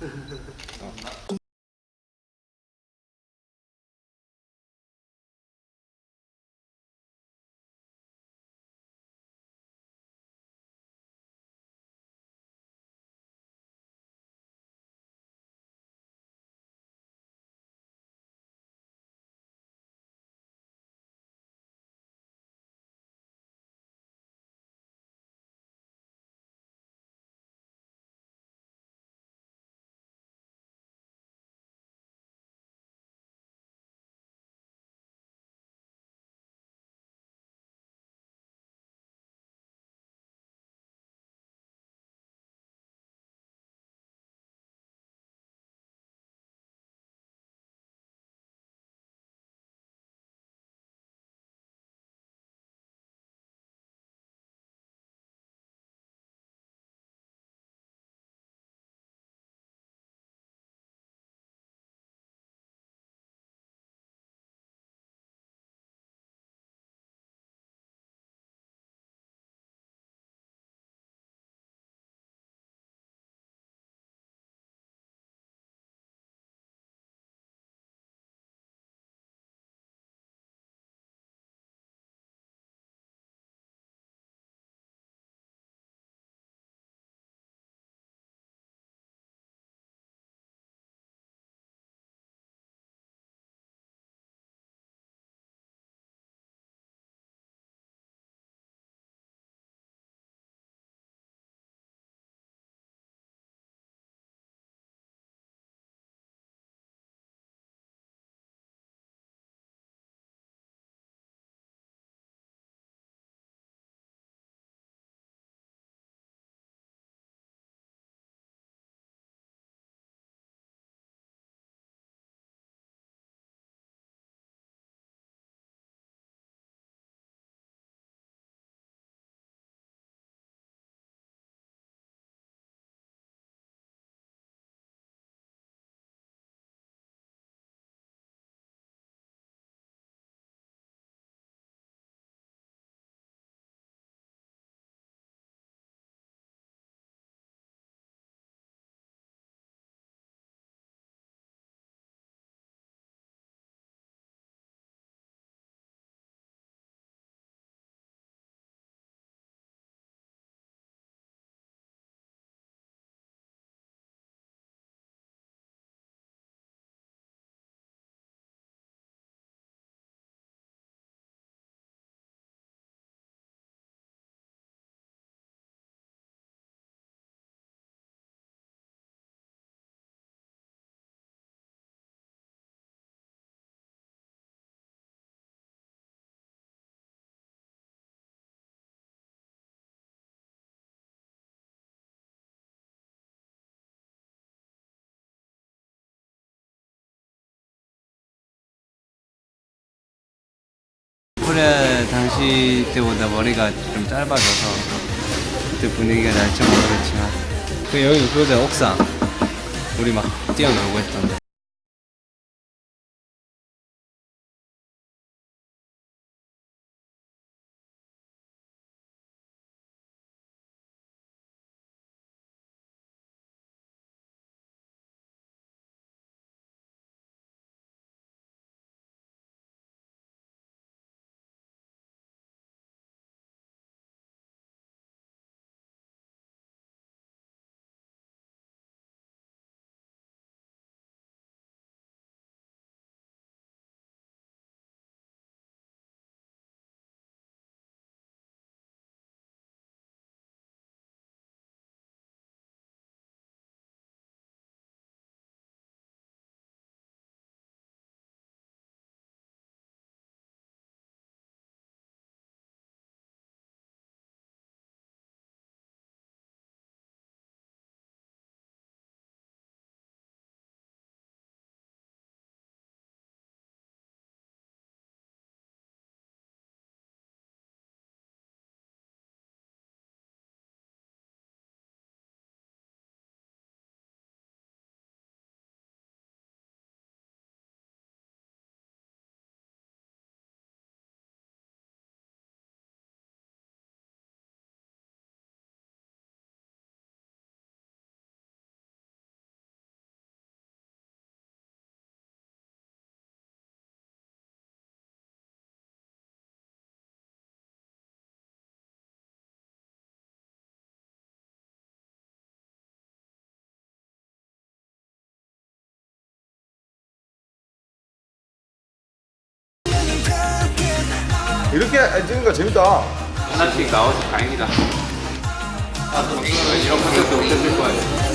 何だ? 당시 때보다 머리가 좀 짧아져서 그때 분위기가 날지 모르겠지만. 그 여기 그거잖아 옥상. 우리 막 뛰어놀고 했던데 이렇게 찍으니까 재밌다. 하나씩 나와서 다행이다. 이런 컨셉도 못했을 거야.